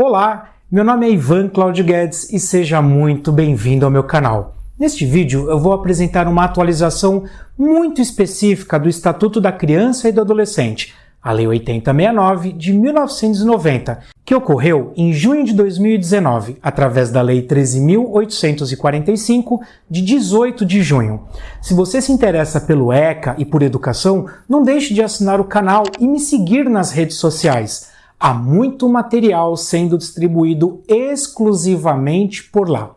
Olá, meu nome é Ivan Claudio Guedes e seja muito bem-vindo ao meu canal. Neste vídeo eu vou apresentar uma atualização muito específica do Estatuto da Criança e do Adolescente, a Lei 8069 de 1990, que ocorreu em junho de 2019, através da Lei 13.845 de 18 de junho. Se você se interessa pelo ECA e por educação, não deixe de assinar o canal e me seguir nas redes sociais. Há muito material sendo distribuído exclusivamente por lá.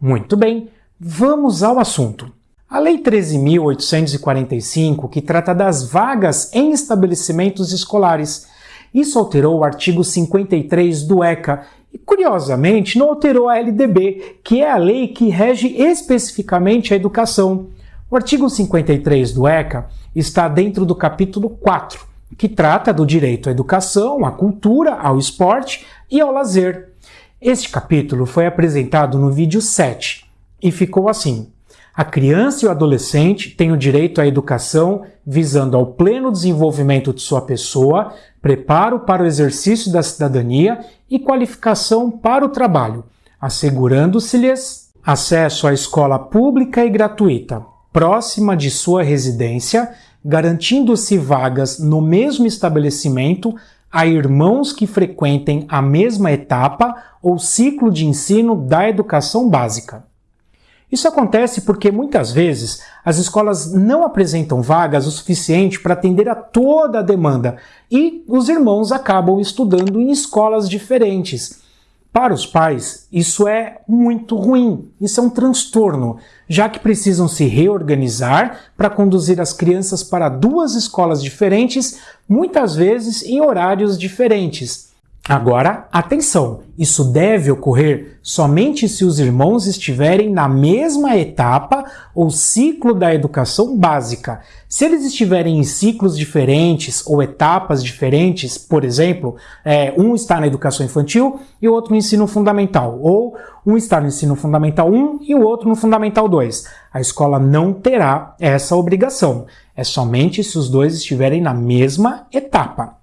Muito bem, vamos ao assunto. A Lei 13.845, que trata das vagas em estabelecimentos escolares, isso alterou o artigo 53 do ECA e, curiosamente, não alterou a LDB, que é a lei que rege especificamente a educação. O artigo 53 do ECA está dentro do capítulo 4, que trata do direito à educação, à cultura, ao esporte e ao lazer. Este capítulo foi apresentado no vídeo 7 e ficou assim. A criança e o adolescente têm o direito à educação visando ao pleno desenvolvimento de sua pessoa, preparo para o exercício da cidadania e qualificação para o trabalho, assegurando-se-lhes acesso à escola pública e gratuita, próxima de sua residência, garantindo-se vagas no mesmo estabelecimento a irmãos que frequentem a mesma etapa ou ciclo de ensino da educação básica. Isso acontece porque muitas vezes as escolas não apresentam vagas o suficiente para atender a toda a demanda e os irmãos acabam estudando em escolas diferentes. Para os pais, isso é muito ruim, isso é um transtorno, já que precisam se reorganizar para conduzir as crianças para duas escolas diferentes, muitas vezes em horários diferentes. Agora, atenção! Isso deve ocorrer somente se os irmãos estiverem na mesma etapa ou ciclo da educação básica. Se eles estiverem em ciclos diferentes ou etapas diferentes, por exemplo, é, um está na educação infantil e o outro no ensino fundamental, ou um está no ensino fundamental 1 e o outro no fundamental 2, a escola não terá essa obrigação. É somente se os dois estiverem na mesma etapa.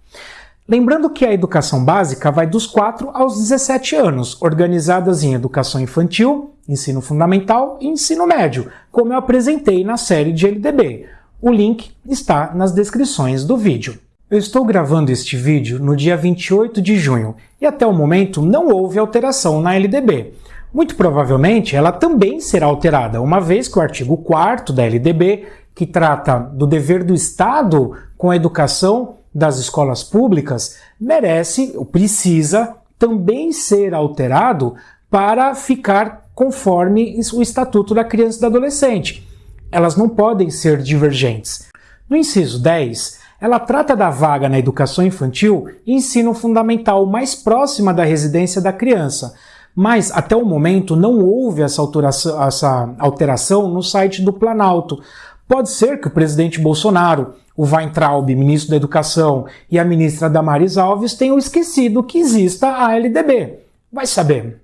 Lembrando que a educação básica vai dos 4 aos 17 anos, organizadas em educação infantil, ensino fundamental e ensino médio, como eu apresentei na série de LDB. O link está nas descrições do vídeo. Eu estou gravando este vídeo no dia 28 de junho e até o momento não houve alteração na LDB. Muito provavelmente ela também será alterada, uma vez que o artigo 4 da LDB, que trata do dever do Estado com a educação, das escolas públicas merece, ou precisa, também ser alterado para ficar conforme o Estatuto da Criança e do Adolescente. Elas não podem ser divergentes. No inciso 10, ela trata da vaga na educação infantil e ensino fundamental mais próxima da residência da criança, mas até o momento não houve essa alteração, essa alteração no site do Planalto. Pode ser que o presidente Bolsonaro o Weintraub, ministro da Educação, e a ministra Damares Alves tenham esquecido que exista a LDB. Vai saber.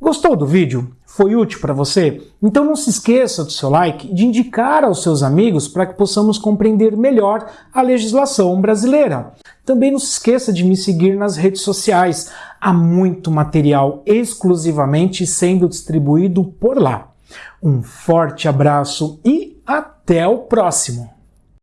Gostou do vídeo? Foi útil para você? Então não se esqueça do seu like de indicar aos seus amigos para que possamos compreender melhor a legislação brasileira. Também não se esqueça de me seguir nas redes sociais. Há muito material exclusivamente sendo distribuído por lá. Um forte abraço e até o próximo!